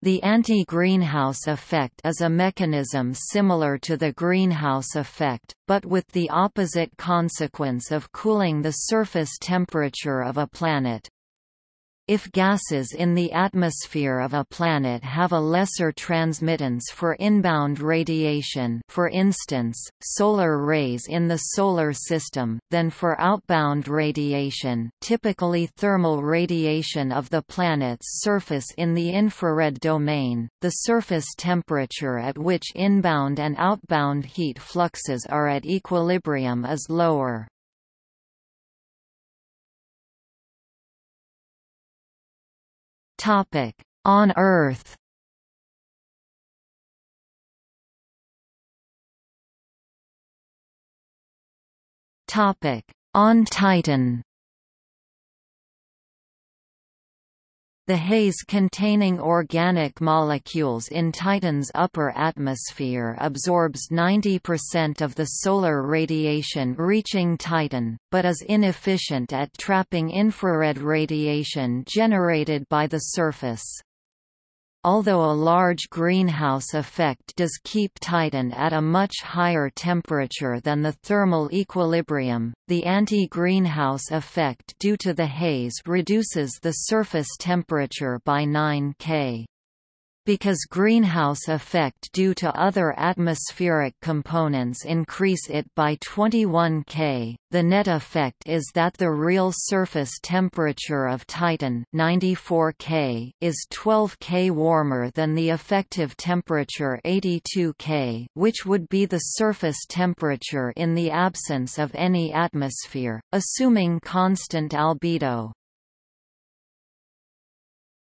The anti-greenhouse effect is a mechanism similar to the greenhouse effect, but with the opposite consequence of cooling the surface temperature of a planet. If gases in the atmosphere of a planet have a lesser transmittance for inbound radiation for instance, solar rays in the Solar System than for outbound radiation typically thermal radiation of the planet's surface in the infrared domain, the surface temperature at which inbound and outbound heat fluxes are at equilibrium is lower. Topic: On Earth. Topic: On Titan. The haze containing organic molecules in Titan's upper atmosphere absorbs 90% of the solar radiation reaching Titan, but is inefficient at trapping infrared radiation generated by the surface. Although a large greenhouse effect does keep Titan at a much higher temperature than the thermal equilibrium, the anti-greenhouse effect due to the haze reduces the surface temperature by 9 K. Because greenhouse effect due to other atmospheric components increase it by 21 K, the net effect is that the real surface temperature of Titan 94 K is 12 K warmer than the effective temperature 82 K which would be the surface temperature in the absence of any atmosphere, assuming constant albedo.